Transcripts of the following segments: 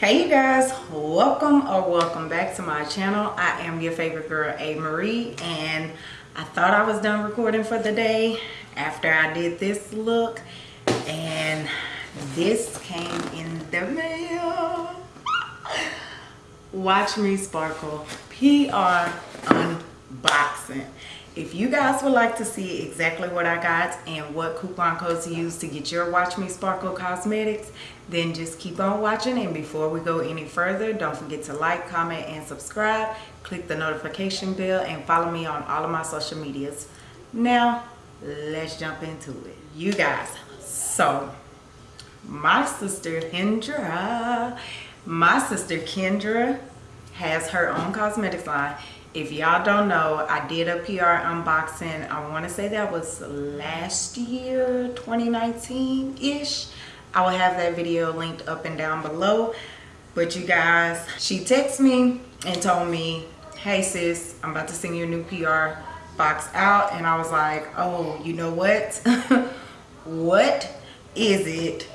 hey you guys. Welcome or welcome back to my channel. I am your favorite girl a. Marie and i thought i was done recording for the day after i did this look and this came in the mail. Watch me sparkle. Pr unboxing if you guys would like to see exactly what I got and what coupon codes to use to get your Watch Me Sparkle cosmetics, then just keep on watching. And before we go any further, don't forget to like, comment, and subscribe. Click the notification bell and follow me on all of my social medias. Now, let's jump into it. You guys, so my sister Kendra, my sister Kendra has her own cosmetics line if y'all don't know i did a pr unboxing i want to say that was last year 2019 ish i will have that video linked up and down below. But you guys she texted me and told me hey sis i'm about to send you a new pr box out. And i was like oh you know what? What is it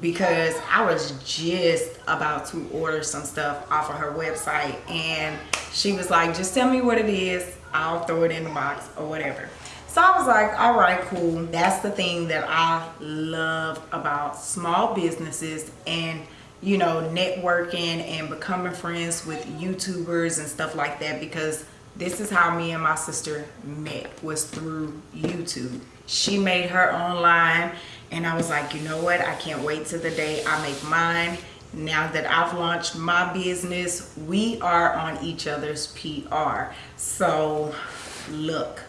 because I was just about to order some stuff off of her website and she was like just tell me what it is. I'll throw it in the box or whatever. So I was like all right cool. That's the thing that I love about small businesses and you know networking and becoming friends with youtubers and stuff like that because this is how me and my sister met was through youtube. She made her own line and I was like, you know what? I can't wait till the day I make mine. Now that I've launched my business, we are on each other's PR. So look,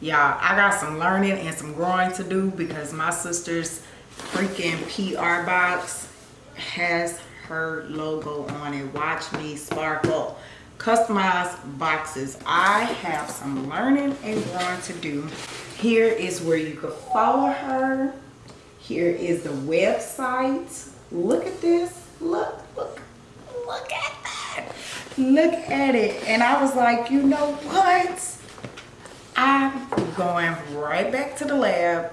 y'all, I got some learning and some growing to do because my sister's freaking PR box has her logo on it. Watch me sparkle. Customized boxes. I have some learning and growing to do. Here is where you can follow her here is the website. Look at this. Look, look, look at that. Look at it. And I was like, you know what? I'm going right back to the lab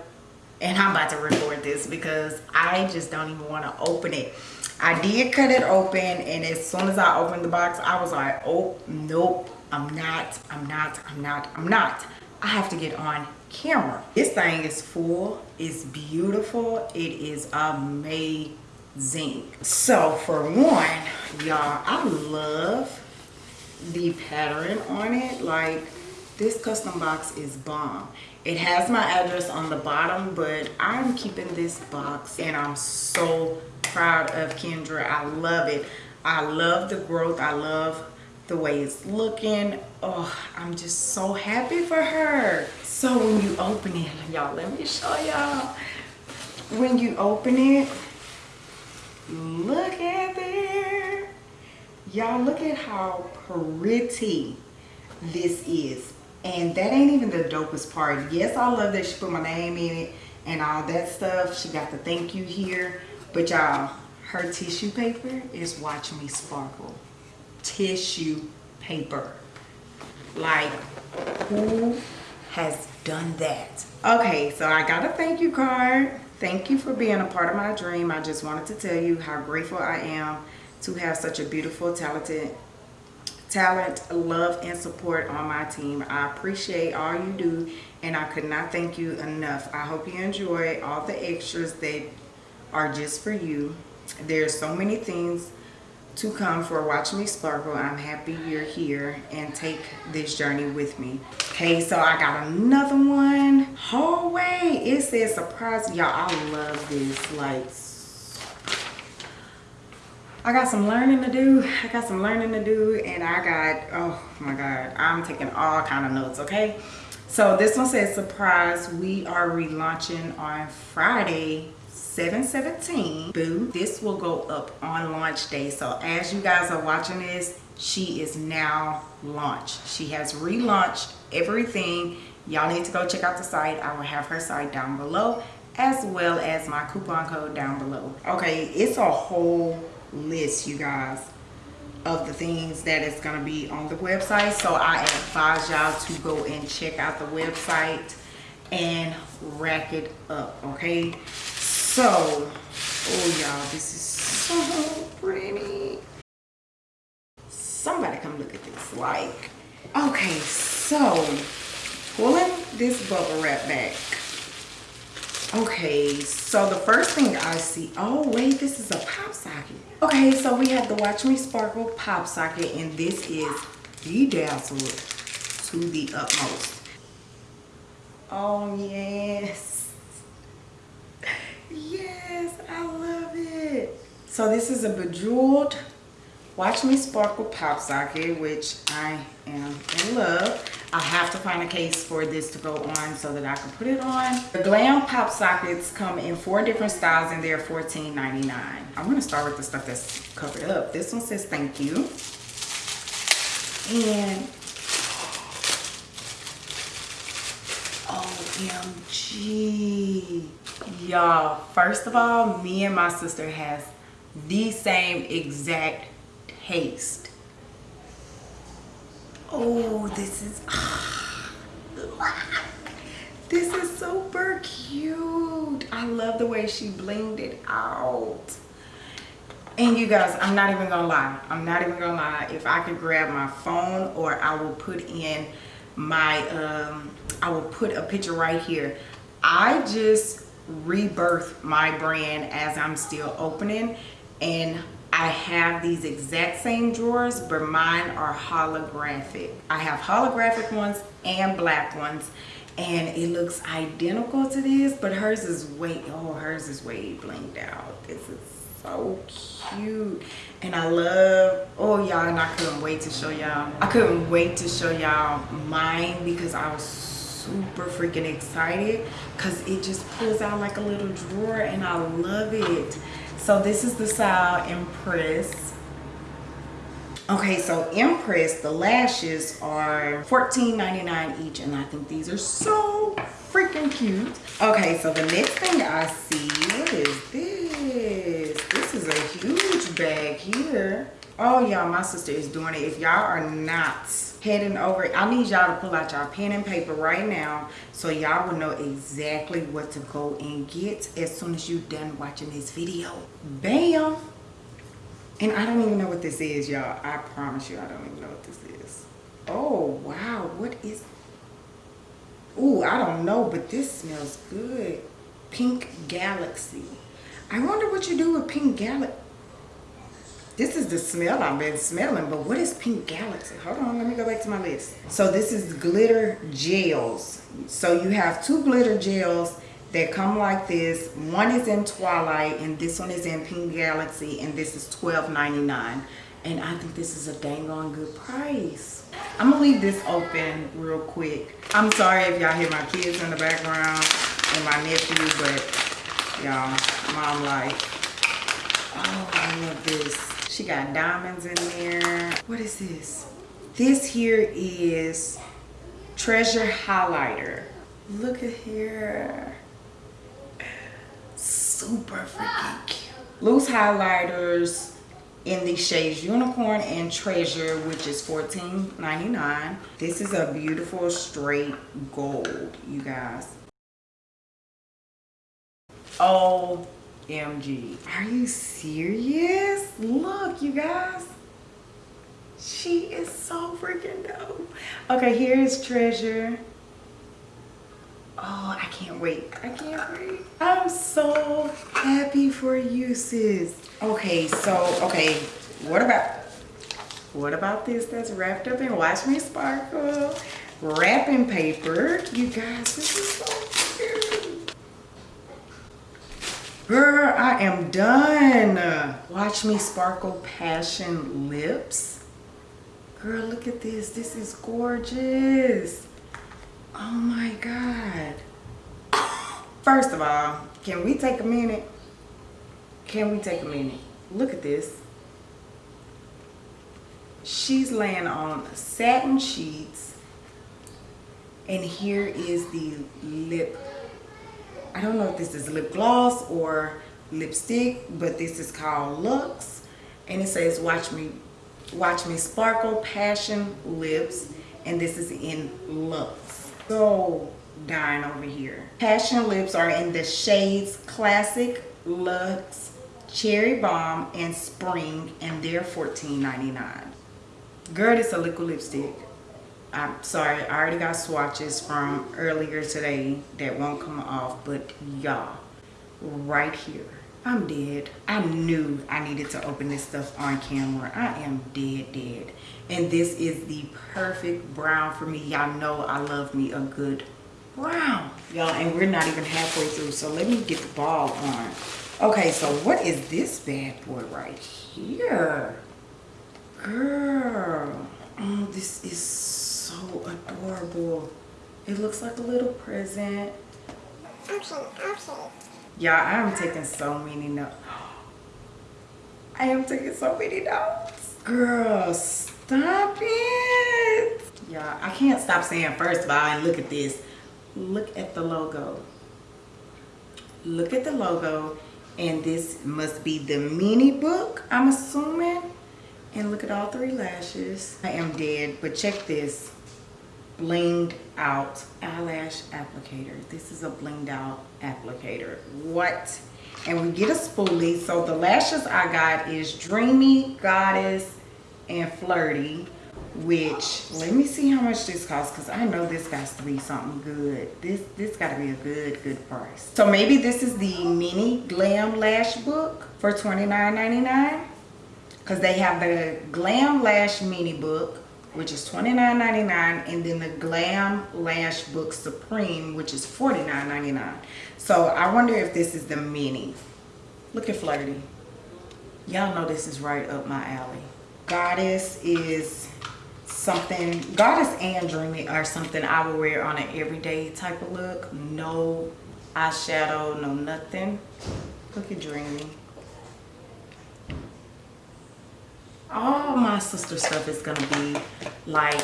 and I'm about to record this because I just don't even want to open it. I did cut it open and as soon as I opened the box, I was like, oh, nope, I'm not, I'm not, I'm not, I'm not. I have to get on camera. This thing is full, it's beautiful, it is amazing. So for one, y'all, I love the pattern on it. Like this custom box is bomb. It has my address on the bottom, but I'm keeping this box and I'm so proud of Kendra. I love it. I love the growth. I love the way it's looking. Oh, I'm just so happy for her. So when you open it, y'all, let me show y'all. When you open it, look at there. Y'all look at how pretty this is. And that ain't even the dopest part. Yes, I love that she put my name in it and all that stuff. She got the thank you here. But y'all, her tissue paper is Watch Me Sparkle. Tissue paper. Like, who has done that. Okay, so I got a thank you card. Thank you for being a part of my dream. I just wanted to tell you how grateful I am to have such a beautiful, talented, talent, love, and support on my team. I appreciate all you do, and I could not thank you enough. I hope you enjoy all the extras that are just for you. There's so many things to come for Watch Me Sparkle. I'm happy you're here and take this journey with me. Okay, so I got another one. Hallway. It says surprise. Y'all, I love this. Like, I got some learning to do. I got some learning to do and I got, oh my God, I'm taking all kind of notes, okay? So this one says surprise. We are relaunching on Friday, 717 boo this will go up on launch day. So as you guys are watching this she is now launched. She has relaunched everything. Y'all need to go check out the site. I will have her site down below as well as my coupon code down below. Okay it's a whole list you guys of the things that is going to be on the website. So i advise y'all to go and check out the website and rack it up okay so, oh y'all, this is so pretty. Somebody come look at this. Like, okay, so pulling this bubble wrap back. Okay, so the first thing I see, oh wait, this is a pop socket. Okay, so we have the Watch Me Sparkle pop socket and this is bedazzled to the utmost. Oh yes Yes, I love it. So this is a bejeweled Watch Me Sparkle pop socket, which I am in love. I have to find a case for this to go on so that I can put it on. The Glam pop sockets come in four different styles and they're $14.99. I'm gonna start with the stuff that's covered up. This one says thank you. And OMG. Y'all, first of all, me and my sister has the same exact taste. Oh, this is, this is super cute. I love the way she blinged it out. And you guys, I'm not even gonna lie. I'm not even gonna lie. If I could grab my phone or I will put in my, um, I will put a picture right here. I just rebirthed my brand as I'm still opening and I have these exact same drawers, but mine are holographic. I have holographic ones and black ones, and it looks identical to this, but hers is way, oh, hers is way blinged out. This is so cute. And I love, oh y'all, and I couldn't wait to show y'all. I couldn't wait to show y'all mine because I was super freaking excited because it just pulls out like a little drawer and I love it. So this is the style Empress. Okay, so Empress the lashes are $14.99 each, and I think these are so freaking cute. Okay, so the next thing I see, what is this? A huge bag here. Oh, y'all, my sister is doing it. If y'all are not heading over i need y'all to pull out y'all pen and paper right now so y'all will know exactly what to go and get as soon as you're done watching this video. Bam! And i don't even know what this is y'all. I promise you i don't even know what this is. Oh wow what is Ooh, i don't know but this smells good. Pink galaxy i wonder what you do with pink galaxy this is the smell I've been smelling, but what is Pink Galaxy? Hold on, let me go back to my list. So this is glitter gels. So you have two glitter gels that come like this. One is in Twilight and this one is in Pink Galaxy and this is $12.99. And I think this is a dang on good price. I'm gonna leave this open real quick. I'm sorry if y'all hear my kids in the background and my nephew, but y'all, mom like, oh, I love this. She got diamonds in there. What is this? This here is Treasure Highlighter. Look at here. Super freaking cute. Loose highlighters in the shades Unicorn and Treasure, which is $14.99. This is a beautiful straight gold, you guys. Oh MG. Are you serious? Look, you guys. She is so freaking dope. Okay, here's Treasure. Oh, I can't wait. I can't wait. I'm so happy for you, sis. Okay, so, okay, what about, what about this that's wrapped up in Watch Me Sparkle? Wrapping paper. You guys, this is so cute. Girl, I am done. Watch me sparkle passion lips. Girl, look at this. This is gorgeous. Oh my God. First of all, can we take a minute? Can we take a minute? Look at this. She's laying on satin sheets. And here is the lip I don't know if this is lip gloss or lipstick, but this is called Lux. And it says, watch me, watch me sparkle passion lips. And this is in Lux. So dying over here. Passion lips are in the shades Classic, Lux, Cherry Bomb, and Spring. And they're $14.99. Girl, it's a liquid lipstick. I'm sorry, I already got swatches from earlier today that won't come off, but y'all, right here, I'm dead. I knew I needed to open this stuff on camera. I am dead, dead. And this is the perfect brown for me. Y'all know I love me a good brown. Y'all, and we're not even halfway through, so let me get the ball on. Okay, so what is this bad boy right here? Girl, oh, this is so adorable. It looks like a little present. Option, option. Y'all, I am taking so many notes. I am taking so many notes. Girl, stop it. Y'all, I can't stop saying first of all, and look at this. Look at the logo. Look at the logo. And this must be the mini book, I'm assuming. And look at all three lashes. I am dead, but check this blinged out eyelash applicator. This is a blinged out applicator. What? And we get a spoolie. So the lashes I got is Dreamy, Goddess, and Flirty. Which, let me see how much this costs because I know this got to be something good. This this got to be a good, good price. So maybe this is the mini glam lash book for $29.99 because they have the glam lash mini book which is $29.99 and then the Glam Lash Book Supreme which is $49.99 so I wonder if this is the mini. Look at Flirty. Y'all know this is right up my alley. Goddess is something Goddess and Dreamy are something I will wear on an everyday type of look. No eyeshadow no nothing. Look at Dreamy all my sister stuff is gonna be like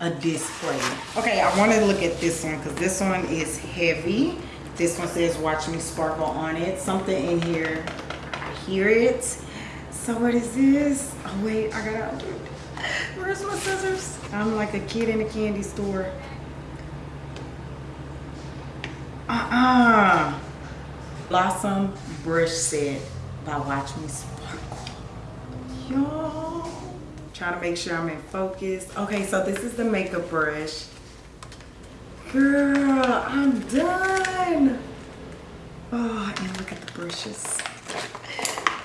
a display. Okay i want to look at this one because this one is heavy. This one says watch me sparkle on it. Something in here i hear it. So what is this? Oh wait i gotta where's my scissors? I'm like a kid in a candy store. Uh-uh. Blossom brush set by watch me sparkle y'all. Trying to make sure i'm in focus. Okay so this is the makeup brush. Girl i'm done. Oh and look at the brushes.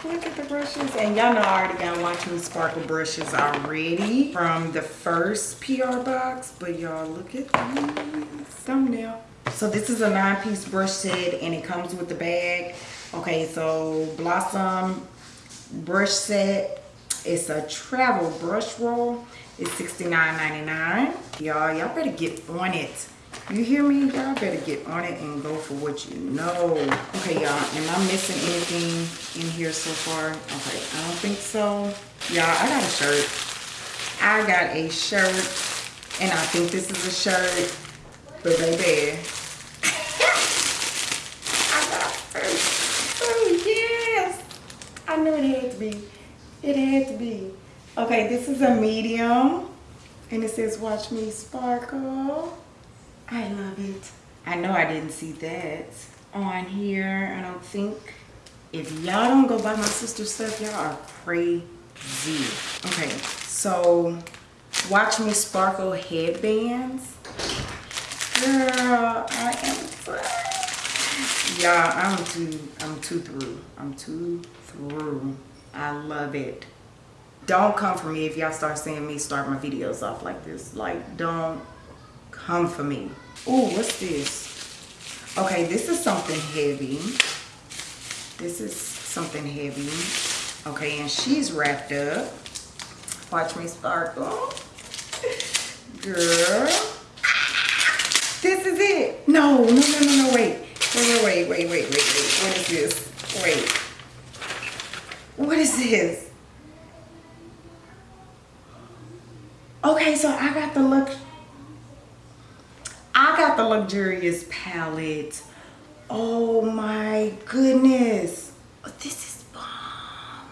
Look at the brushes. And y'all know i already got watch me sparkle brushes already from the first pr box. But y'all look at these. Thumbnail. So this is a nine-piece brush set and it comes with the bag. Okay so blossom brush set it's a travel brush roll. It's $69.99. Y'all, y'all better get on it. You hear me? Y'all better get on it and go for what you know. Okay, y'all. Am I missing anything in here so far? Okay, I don't think so. Y'all, I got a shirt. I got a shirt. And I think this is a shirt. But baby. I got a shirt. Oh, yes. I knew it had to be. It had to be. Okay, this is a medium. And it says, watch me sparkle. I love it. I know I didn't see that on here. I don't think. If y'all don't go buy my sister's stuff, y'all are crazy. Okay, so watch me sparkle headbands. Girl, I am Y'all, I'm too, I'm too through. I'm too through. I love it. Don't come for me if y'all start seeing me start my videos off like this. Like, don't come for me. Oh, what's this? Okay, this is something heavy. This is something heavy. Okay, and she's wrapped up. Watch me sparkle. Girl. This is it. No, no, no, no, no, wait. Wait, wait, wait, wait, wait, wait, wait. What is this? Wait. What is this? Okay, so I got the look. I got the luxurious palette. Oh my goodness. Oh, this is bomb.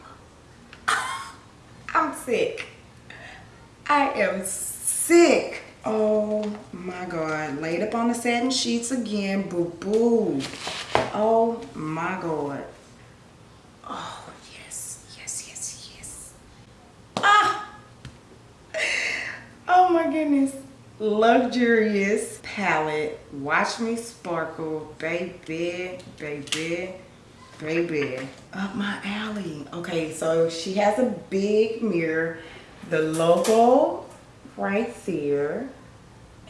I'm sick. I am sick. Oh my God. Laid up on the satin sheets again. Boo boo. Oh my God. Oh, yes, yes, yes, yes. Ah! Goodness. Luxurious palette. Watch me sparkle. Baby, baby, baby. Up my alley. Okay, so she has a big mirror. The logo right there.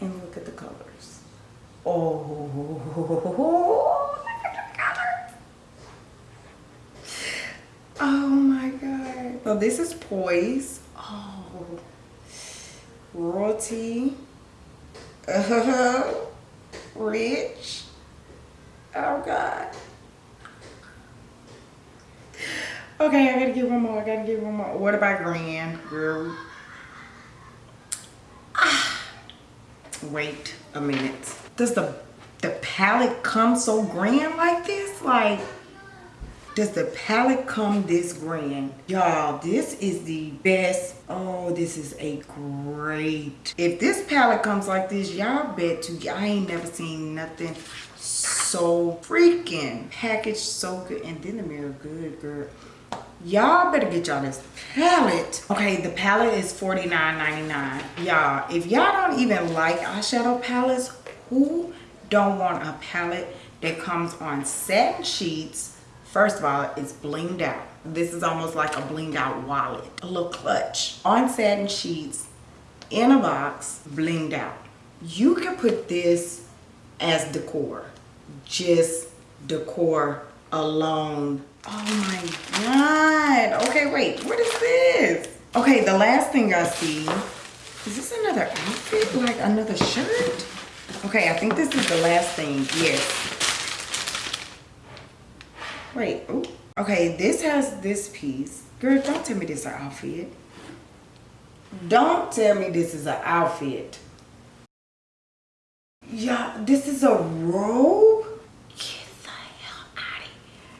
And look at the colors. Oh, look at the colors. Oh my God. So this is Poise. Royalty. Uh, -huh, rich. Oh God. Okay, I gotta give one more. I gotta give one more. What about Grand, girl? Ah. Wait a minute. Does the the palette come so grand like this? Like, does the palette come this grand? Y'all, this is the best. Oh, this is a great. If this palette comes like this, y'all bet to, I ain't never seen nothing so freaking packaged so good. And then the mirror good, girl. Y'all better get y'all this palette. Okay, the palette is $49.99. Y'all, if y'all don't even like eyeshadow palettes, who don't want a palette that comes on satin sheets First of all, it's blinged out. This is almost like a blinged out wallet, a little clutch. On satin sheets, in a box, blinged out. You can put this as decor, just decor alone. Oh my God. Okay, wait, what is this? Okay, the last thing I see, is this another outfit? Like another shirt? Okay, I think this is the last thing, yes. Wait, ooh. Okay, this has this piece. Girl, don't tell me this is an outfit. Don't tell me this is an outfit. Yeah, this is a robe? Get the hell out of here.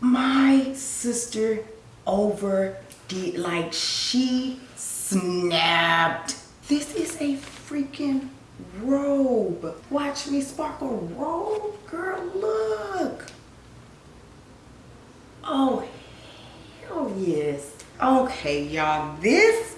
My sister over did, like she snapped. This is a freaking robe. Watch me sparkle robe, girl, look. Oh, hell yes. Okay, y'all, this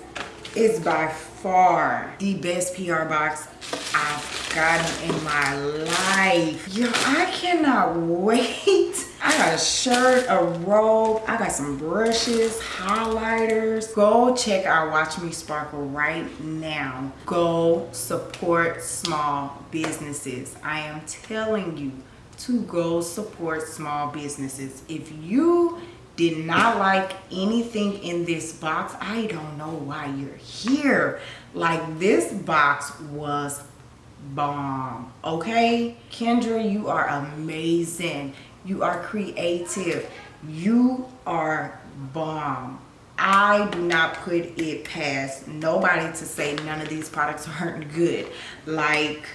is by far the best PR box I've gotten in my life. Yo, I cannot wait. I got a shirt, a robe, I got some brushes, highlighters. Go check out Watch Me Sparkle right now. Go support small businesses. I am telling you, to go support small businesses. If you did not like anything in this box, I don't know why you're here. Like this box was bomb, okay? Kendra, you are amazing. You are creative. You are bomb. I do not put it past nobody to say none of these products aren't good. Like,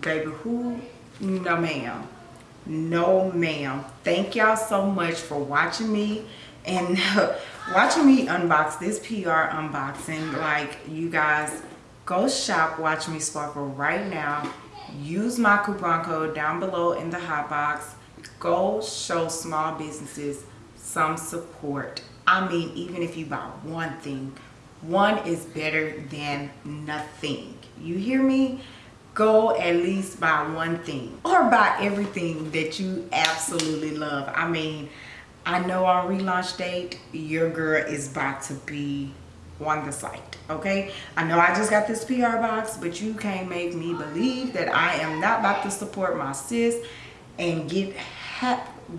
baby, who no ma'am. No ma'am. Thank y'all so much for watching me and watching me unbox this pr unboxing. Like you guys go shop watch me sparkle right now. Use my coupon code down below in the hot box. Go show small businesses some support. I mean even if you buy one thing one is better than nothing. You hear me go at least buy one thing or buy everything that you absolutely love. I mean i know our relaunch date your girl is about to be on the site okay? I know i just got this pr box but you can't make me believe that i am not about to support my sis and get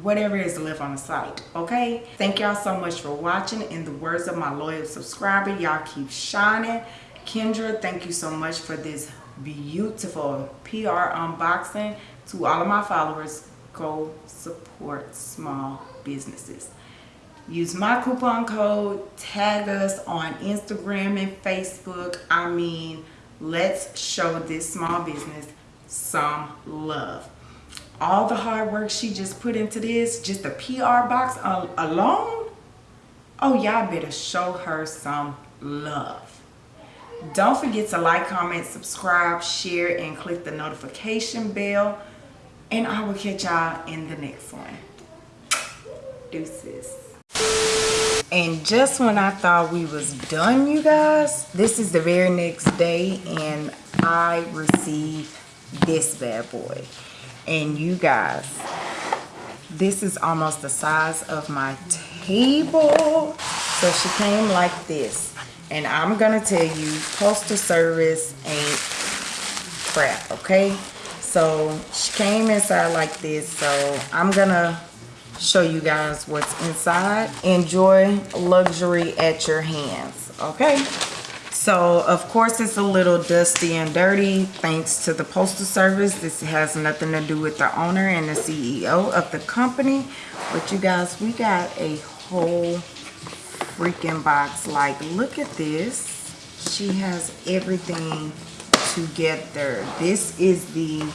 whatever is left on the site okay? Thank y'all so much for watching. In the words of my loyal subscriber y'all keep shining. Kendra thank you so much for this beautiful PR unboxing. To all of my followers, go support small businesses. Use my coupon code, tag us on Instagram and Facebook. I mean, let's show this small business some love. All the hard work she just put into this, just the PR box alone, oh, y'all better show her some love. Don't forget to like, comment, subscribe, share, and click the notification bell. And I will catch y'all in the next one. Deuces. And just when I thought we was done, you guys, this is the very next day and I received this bad boy. And you guys, this is almost the size of my table. So she came like this. And I'm gonna tell you, postal service ain't crap, okay? So she came inside like this. So I'm gonna show you guys what's inside. Enjoy luxury at your hands, okay? So, of course, it's a little dusty and dirty thanks to the Postal Service. This has nothing to do with the owner and the CEO of the company. But you guys, we got a whole freaking box. Like, look at this. She has everything together. This is the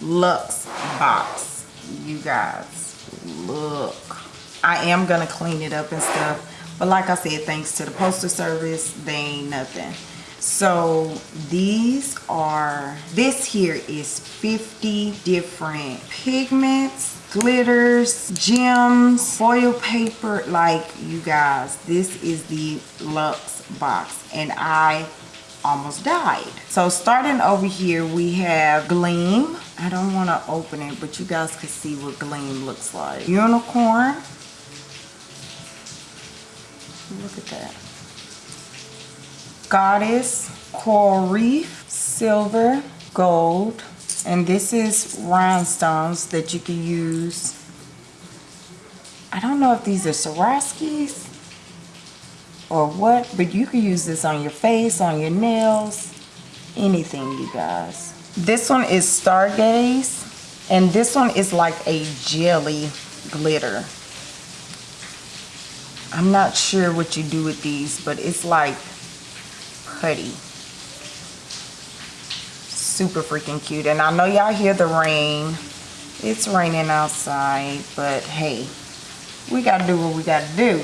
Luxe box, you guys look i am gonna clean it up and stuff but like i said thanks to the postal service they ain't nothing so these are this here is 50 different pigments glitters gems foil paper like you guys this is the luxe box and i almost died so starting over here we have gleam I don't want to open it, but you guys can see what Gleam looks like. Unicorn. Look at that. Goddess, Coral Reef, Silver, Gold. And this is rhinestones that you can use. I don't know if these are Swarovskis or what, but you can use this on your face, on your nails, anything, you guys. This one is Stargaze. And this one is like a jelly glitter. I'm not sure what you do with these, but it's like putty. Super freaking cute. And I know y'all hear the rain. It's raining outside, but hey, we gotta do what we gotta do.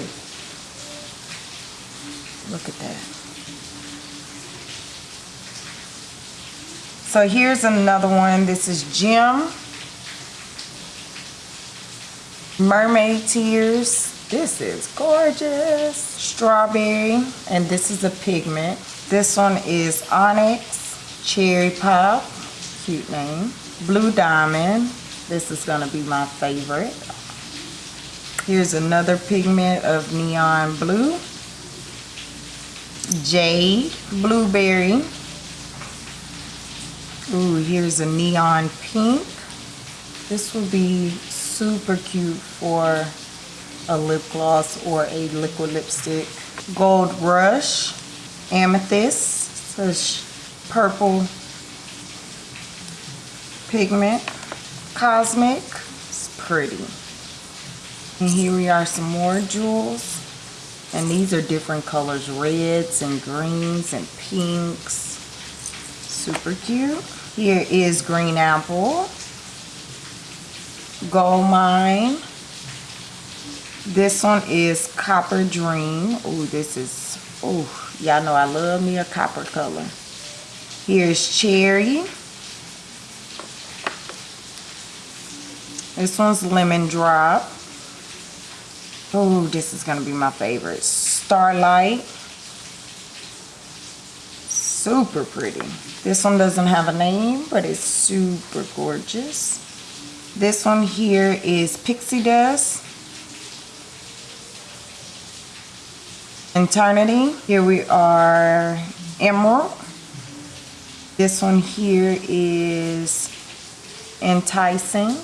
Look at that. So here's another one. This is Jim Mermaid Tears. This is gorgeous. Strawberry. And this is a pigment. This one is Onyx. Cherry Pop. Cute name. Blue Diamond. This is going to be my favorite. Here's another pigment of neon blue. Jade. Blueberry. Ooh, here's a neon pink. This will be super cute for a lip gloss or a liquid lipstick. Gold Rush, Amethyst, such purple pigment. Cosmic, it's pretty. And here we are some more jewels. And these are different colors, reds and greens and pinks. Super cute. Here is green apple, gold mine. This one is copper dream. Oh, this is, oh, y'all know I love me a copper color. Here's cherry. This one's lemon drop. Oh, this is going to be my favorite. Starlight super pretty. This one doesn't have a name, but it's super gorgeous. This one here is Pixie Dust. Eternity. Here we are Emerald. This one here is Enticing.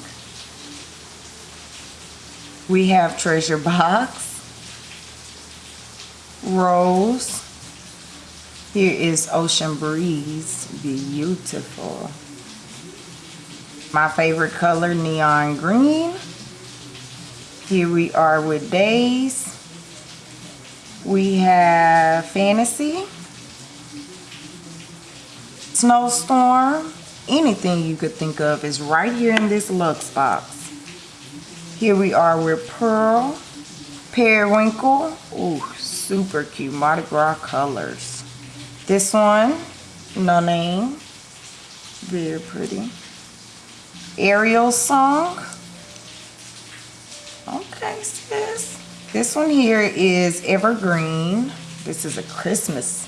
We have Treasure Box. Rose. Here is Ocean Breeze. Beautiful. My favorite color, neon green. Here we are with Days. We have Fantasy. Snowstorm. Anything you could think of is right here in this Luxe box. Here we are with Pearl. Periwinkle. Ooh, super cute. Mardi Gras colors. This one, no name. Very pretty. Ariel song. Okay, sis. This one here is Evergreen. This is a Christmas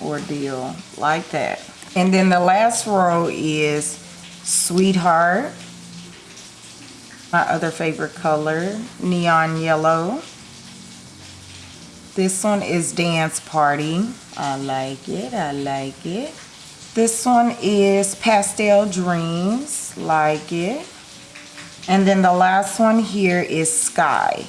ordeal like that. And then the last row is Sweetheart. My other favorite color, neon yellow. This one is Dance Party. I like it, I like it. This one is Pastel Dreams, like it. And then the last one here is Sky.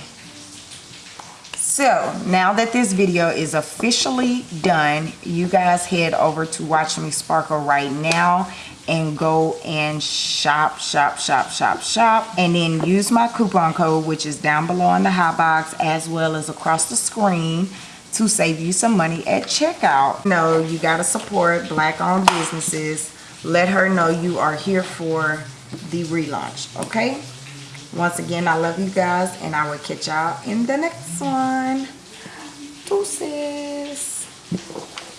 So now that this video is officially done, you guys head over to Watch Me Sparkle right now and go and shop, shop, shop, shop, shop. And then use my coupon code, which is down below in the hot box as well as across the screen to save you some money at checkout. No, you gotta support black owned businesses. Let her know you are here for the relaunch, okay? Once again, I love you guys and I will catch y'all in the next one. Deuces.